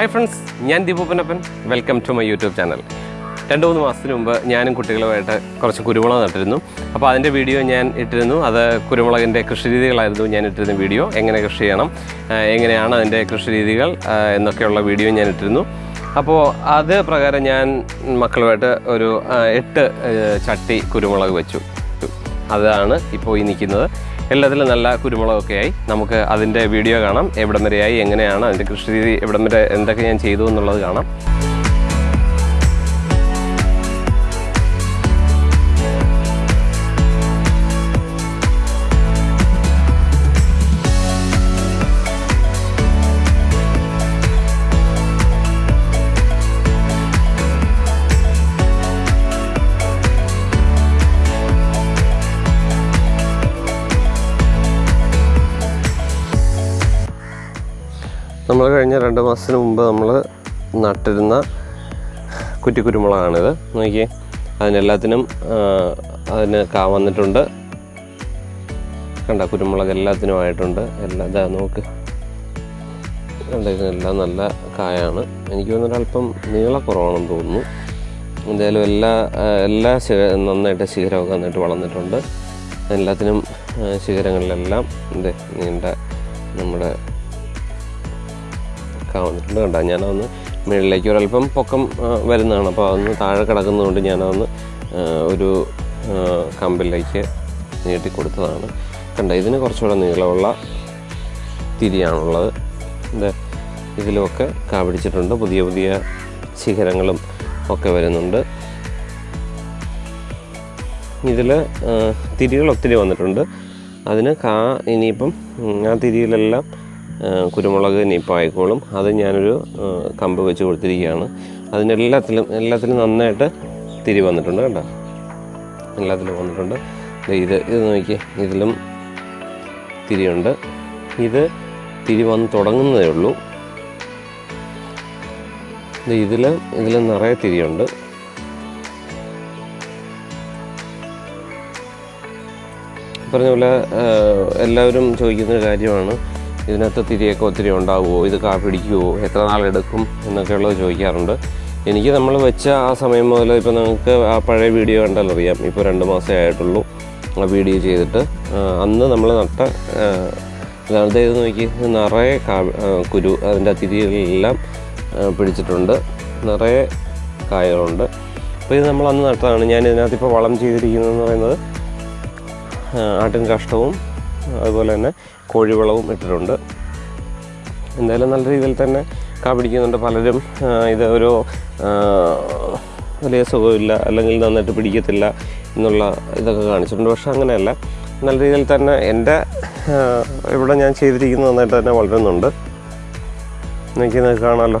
Hi friends ഞാൻ ദീപൂപ്പനപ്പൻ welcome to my YouTube channel രണ്ട് മൂന്ന് മാസത്തിന് മുമ്പ് ഞാനും കുട്ടികളുമായിട്ട് കുറച്ച് കുരുമുളക് നട്ടിരുന്നു. അപ്പോൾ അതിന്റെ വീഡിയോ ഞാൻ ഇട്ടിരുന്നു. അത് കുരുമുളകിന്റെ കൃഷിരീതികളായിരുന്നു ഞാൻ ഇട്ടിരുന്ന വീഡിയോ എങ്ങനെ കൃഷി ചെയ്യണം എങ്ങനെയാണ് അതിന്റെ കൃഷിരീതികൾ എന്നൊക്കെയുള്ള വീഡിയോ ഞാൻ ഇട്ടിരുന്നു. അപ്പോൾ അത് പ്രകാരം ഞാൻ മക്കളുമായിട്ട് ഒരു എട്ട് ചട്ടി കുരുമുളക് വെച്ചു. അതാണ് ഇപ്പോൾ ഈ നിൽക്കുന്നത്. എല്ലാത്തിലും നല്ല കുരുമുളകൊക്കെ ആയി. നമുക്ക് അതിന്റെ വീഡിയോ കാണാം. എവിടം വരെയായി? എങ്ങനെയാണ്? അതിന്റെ കൃഷി രീതി എവിടം വരെ? എന്തൊക്കെ ഞാൻ ചെയ്തു എന്നുള്ളത് കാണാം. നമ്മൾ കഴിഞ്ഞ രണ്ട് മാസത്തിന് മുമ്പ് നമ്മൾ നട്ടിരുന്ന കുറ്റി കുരുമുളകാണിത് നോക്കിയേ. അതിനെല്ലാത്തിനും അതിന് കാ വന്നിട്ടുണ്ട്. കണ്ട കുരുമുളക് എല്ലാത്തിനും ആയിട്ടുണ്ട്. എല്ലാം ഇതാ നോക്ക്. കണ്ട ഇതിനെല്ലാം നല്ല കായാണ്. എനിക്ക് തോന്നുന്നു അല്പം നീളക്കുറവാണെന്ന് തോന്നുന്നു. എന്തായാലും എല്ലാ എല്ലാ ശിഖ നന്നായിട്ട് ശിഖരമൊക്കെ നന്നായിട്ട് വളർന്നിട്ടുണ്ട്. എല്ലാത്തിനും ശിഖരങ്ങളിലെല്ലാം ഇത് നീണ്ട നമ്മുടെ കാ വന്നിട്ടുണ്ട് കണ്ട ഞാനതൊന്ന് മുകളിലേക്ക് ഒരല്പം പൊക്കം വരുന്നതാണ്. അപ്പോൾ അതൊന്ന് താഴെ കിടക്കുന്നതുകൊണ്ട് ഞാനതൊന്ന് ഒരു കമ്പിലേക്ക് നീട്ടി കൊടുത്തതാണ് കണ്ട ഇതിന് കുറച്ചുകൂടെ നീളമുള്ള തിരിയാണുള്ളത്. ഇത് ഇതിലുമൊക്കെ കാപിടിച്ചിട്ടുണ്ട് പുതിയ പുതിയ ശിഖരങ്ങളും ഒക്കെ വരുന്നുണ്ട്. ഇതിൽ തിരികൾ ഒത്തിരി വന്നിട്ടുണ്ട്. അതിന് കാ ഇനിയിപ്പം ആ തിരിയിലെല്ലാം കുരുമുളക് ആയിക്കോളും. അത് ഞാനൊരു കമ്പ് വെച്ച് കൊടുത്തിരിക്കുകയാണ്. അതിനെല്ലാത്തിലും എല്ലാത്തിലും നന്നായിട്ട് തിരി വന്നിട്ടുണ്ട് കേട്ടോ എല്ലാത്തിലും വന്നിട്ടുണ്ട്. ഇത് ഇത് നോക്കി ഇതിലും തിരിയുണ്ട്. ഇത് തിരി വന്ന് തുടങ്ങുന്നതേ ഉള്ളൂ. ഇതിൽ ഇതിൽ നിറയെ തിരിയുണ്ട്. പറഞ്ഞ പോലെ എല്ലാവരും ചോദിക്കുന്നൊരു കാര്യമാണ്. ഇതിനകത്ത് തിരിയൊക്കെ ഒത്തിരി ഉണ്ടാവുമോ? ഇത് കാ പിടിക്കുമോ എത്ര നാളെടുക്കും എന്നൊക്കെയുള്ളത് ചോദിക്കാറുണ്ട്. എനിക്ക് നമ്മൾ വെച്ച ആ സമയം മുതൽ ഇപ്പോൾ നിങ്ങൾക്ക് ആ പഴയ വീഡിയോ കണ്ടാൽ അറിയാം. ഇപ്പോൾ രണ്ട് മാസമേ ആയിട്ടുള്ളൂ ആ വീഡിയോ ചെയ്തിട്ട്. അന്ന് നമ്മൾ നട്ട ഇതാണ് ഇത് നോക്കി. നിറയെ കുരു അതിന്റെ തിരികളെല്ലാം ആ, പിടിച്ചിട്ടുണ്ട്. നിറയെ കായകളുണ്ട്. അപ്പോൾ ഇത് നമ്മൾ അന്ന് നട്ടതാണ്. ഞാൻ ഇതിനകത്ത് ഇപ്പോൾ വളം ചെയ്തിരിക്കുന്നതെന്ന് പറയുന്നത് ആട്ടിൻ കാഷ്ടവും അതുപോലെ തന്നെ കോഴിവളവും ഇട്ടിട്ടുണ്ട്. എന്തായാലും നല്ല രീതിയിൽ തന്നെ കാ പിടിക്കുന്നുണ്ട് പലരും. ഇത് ഒരു വലിയ സുഖമില്ല അല്ലെങ്കിൽ നന്നായിട്ട് പിടിക്കത്തില്ല എന്നുള്ള ഇതൊക്കെ കാണിച്ചിട്ടുണ്ട്. പക്ഷെ അങ്ങനെയല്ല. നല്ല രീതിയിൽ തന്നെ എന്റെ ഇവിടെ ഞാൻ ചെയ്തിരിക്കുന്നത് നന്നായിട്ട് തന്നെ വളരുന്നുണ്ട്. എനിക്ക് നിങ്ങൾക്ക് കാണാമല്ലോ.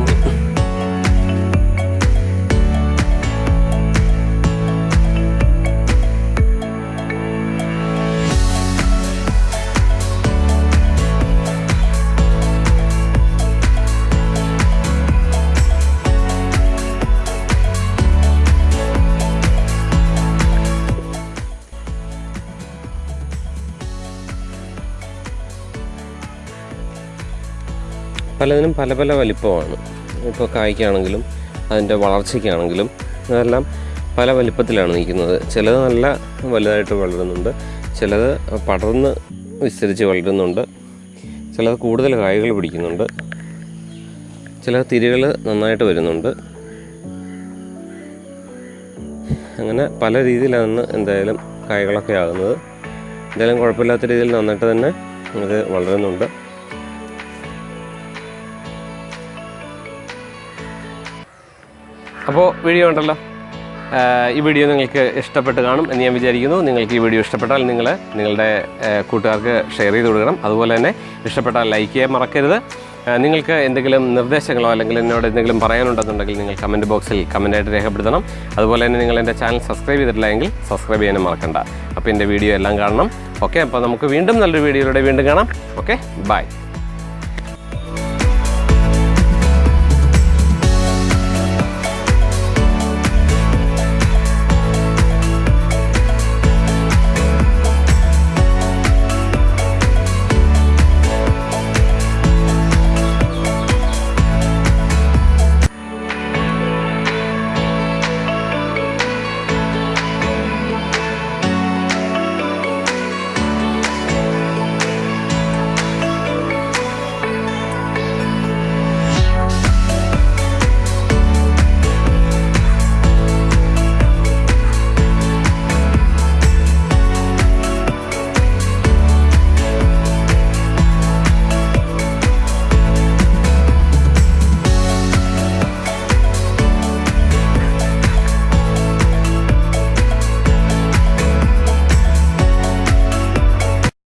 പലതിനും പല പല വലിപ്പമാണ്. ഇപ്പോൾ കായ്ക്കാണെങ്കിലും അതിന്റെ വളർച്ചയ്ക്കാണെങ്കിലും അതെല്ലാം പല വലിപ്പത്തിലാണ് നിൽക്കുന്നത്. ചിലത് നല്ല വലുതായിട്ട് വളരുന്നുണ്ട് ചിലത് പടർന്ന് വിസ്തരിച്ച് വളരുന്നുണ്ട് ചിലത് കൂടുതൽ കായ്കൾ പിടിക്കുന്നുണ്ട് ചില തിരികൾ നന്നായിട്ട് വരുന്നുണ്ട്. അങ്ങനെ പല രീതിയിലാണ് എന്തായാലും കായ്കളൊക്കെ ആകുന്നത്. എന്തായാലും കുഴപ്പമില്ലാത്ത രീതിയിൽ നന്നായിട്ട് തന്നെ ഇത് വളരുന്നുണ്ട്. അപ്പോൾ വീഡിയോ ഉണ്ടല്ലോ. ഈ വീഡിയോ നിങ്ങൾക്ക് ഇഷ്ടപ്പെട്ട് കാണും എന്ന് ഞാൻ വിചാരിക്കുന്നു. നിങ്ങൾക്ക് ഈ വീഡിയോ ഇഷ്ടപ്പെട്ടാൽ നിങ്ങൾ നിങ്ങളുടെ കൂട്ടുകാർക്ക് ഷെയർ ചെയ്ത് കൊടുക്കണം. അതുപോലെ തന്നെ ഇഷ്ടപ്പെട്ടാൽ ലൈക്ക് ചെയ്യാൻ മറക്കരുത്. നിങ്ങൾക്ക് എന്തെങ്കിലും നിർദ്ദേശങ്ങളോ അല്ലെങ്കിൽ എന്നോട് എന്തെങ്കിലും പറയാനുണ്ടെന്നുണ്ടെങ്കിൽ നിങ്ങൾ കമന്റ് ബോക്സിൽ കമന്റായിട്ട് രേഖപ്പെടുത്തണം. അതുപോലെ തന്നെ നിങ്ങൾ എന്റെ ചാനൽ സബ്സ്ക്രൈബ് ചെയ്തിട്ടില്ല എങ്കിൽ സബ്സ്ക്രൈബ് ചെയ്യാനും മറക്കണ്ട. അപ്പോൾ എന്റെ വീഡിയോ എല്ലാം കാണണം. ഓക്കെ അപ്പോൾ നമുക്ക് വീണ്ടും നല്ലൊരു വീഡിയോയിലൂടെ വീണ്ടും കാണാം. Okay bye